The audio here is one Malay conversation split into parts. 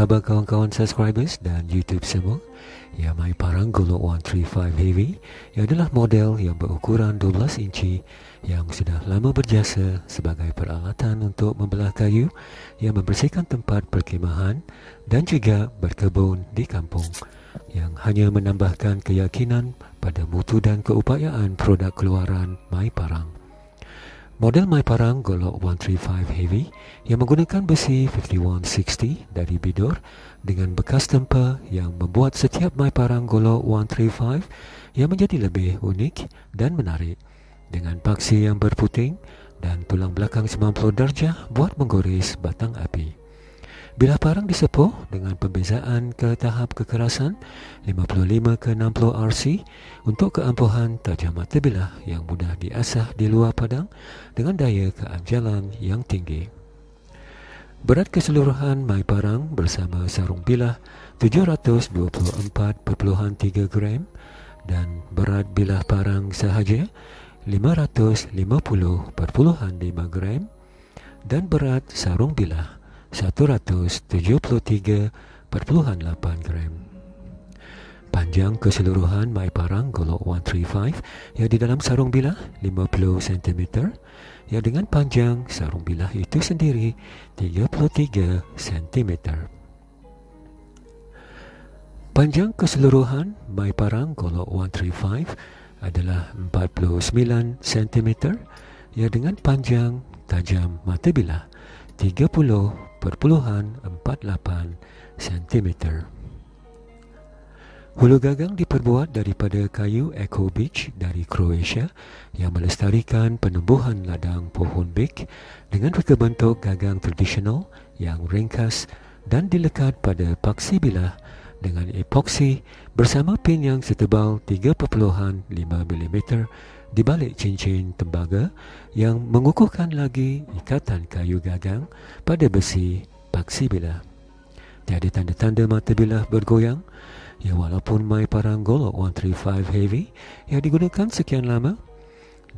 khabar kawan-kawan subscribers dan YouTube semua? Ya, My Parang Golok 135 Heavy yang adalah model yang berukuran 12 inci yang sudah lama berjasa sebagai peralatan untuk membelah kayu yang membersihkan tempat perkemahan dan juga berkebun di kampung yang hanya menambahkan keyakinan pada mutu dan keupayaan produk keluaran My Parang. Model My Parang Golok 135 Heavy yang menggunakan besi 5160 dari Bidor dengan bekas tempa yang membuat setiap My Parang Golok 135 yang menjadi lebih unik dan menarik dengan paksi yang berputing dan tulang belakang 90 darjah buat menggores batang api. Bilah parang disepuh dengan pembezaan ke tahap kekerasan 55 ke 60 RC untuk keampuhan tajam mata bilah yang mudah diasah di luar padang dengan daya keanjalan yang tinggi. Berat keseluruhan mai parang bersama sarung bilah 724.3 gram dan berat bilah parang sahaja 550.5 gram dan berat sarung bilah 173.8 gram. Panjang keseluruhan mai parang golok 135 yang di dalam sarung bilah 50 cm yang dengan panjang sarung bilah itu sendiri 33 cm. Panjang keseluruhan mai parang golok 135 adalah 49 cm yang dengan panjang tajam mata bilah 30.48 cm. Hulu gagang diperbuat daripada kayu Eco Beach dari Croatia yang melestarikan penubuhan ladang pohon bik dengan reka bentuk gagang tradisional yang ringkas dan dilekat pada paksi bilah dengan epoksi bersama pin yang setebal 3.5 mm di balik cincin tembaga yang mengukuhkan lagi ikatan kayu gagang pada besi paksi bilah. Tiada tanda-tanda mata bilah bergoyang ya walaupun mai parang golok 135 heavy yang digunakan sekian lama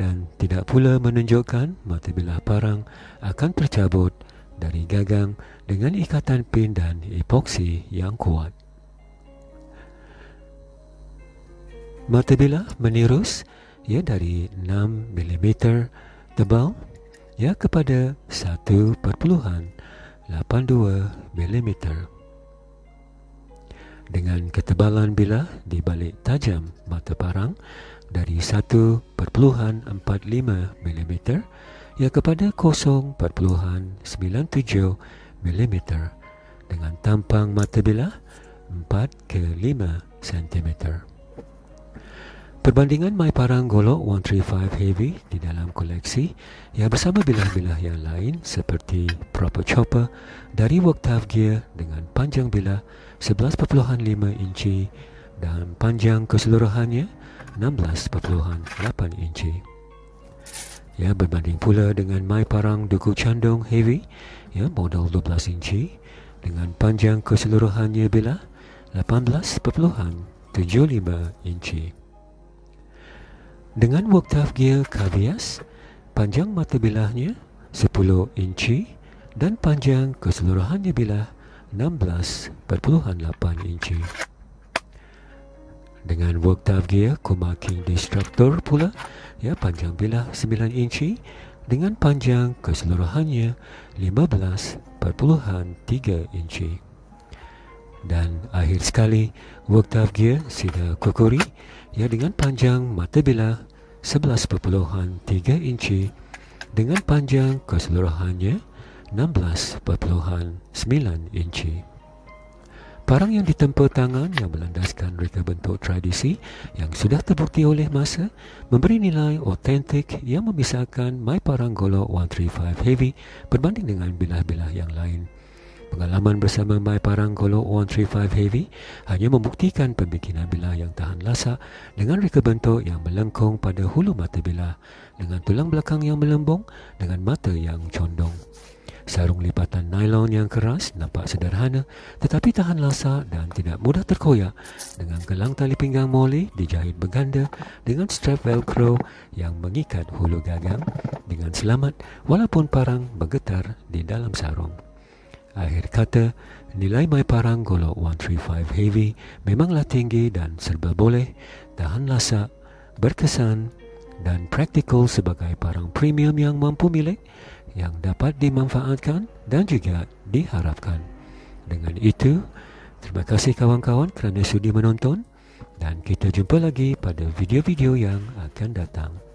dan tidak pula menunjukkan mata bilah parang akan tercabut dari gagang dengan ikatan pin dan epoksi yang kuat. Mata bilah menirus ya dari 6 mm tebal ya kepada 1.82 mm dengan ketebalan bilah di balik tajam mata parang dari 1.45 mm ya kepada 0.97 mm dengan tampang mata bilah 4 ke 5 cm. Perbandingan My Parang Golok 135 Heavy di dalam koleksi yang bersama bilah-bilah yang lain seperti Proper Chopper dari Worktave Gear dengan panjang bilah 11.5 inci dan panjang keseluruhannya 16.8 inci. Ya, berbanding pula dengan My Parang Duku Candong Heavy ya, model 12 inci dengan panjang keseluruhannya bilah 18.75 inci. Dengan Worktaf Gear Cavias, panjang mata bilahnya 10 inci dan panjang keseluruhannya bilah 16.8 inci. Dengan Worktaf Gear Kuma King Destructor pula, ya panjang bilah 9 inci dengan panjang keseluruhannya 15.3 inci. Dan akhir sekali, Worktaf Gear Sida Kokori yang dengan panjang mata bilah 11.3 inci dengan panjang keseluruhannya 16.9 inci. Parang yang ditempa tangan yang melandaskan reka bentuk tradisi yang sudah terbukti oleh masa memberi nilai otentik yang memisahkan My Parang Golok 135 Heavy berbanding dengan bilah-bilah yang lain. Pengalaman bersama My Parang Golok 135 Heavy hanya membuktikan pembikinan bilah yang tahan lasak dengan reka bentuk yang melengkung pada hulu mata bilah dengan tulang belakang yang melembung dengan mata yang condong. Sarung lipatan nylon yang keras nampak sederhana tetapi tahan lasak dan tidak mudah terkoyak dengan gelang tali pinggang moli dijahit berganda dengan strap velcro yang mengikat hulu gagang dengan selamat walaupun parang bergetar di dalam sarung. Akhir kata, Nilai My Parang Golok 135 Heavy memanglah tinggi dan serba boleh, tahan lasak, berkesan dan praktikal sebagai parang premium yang mampu milik yang dapat dimanfaatkan dan juga diharapkan. Dengan itu, terima kasih kawan-kawan kerana sudi menonton dan kita jumpa lagi pada video-video yang akan datang.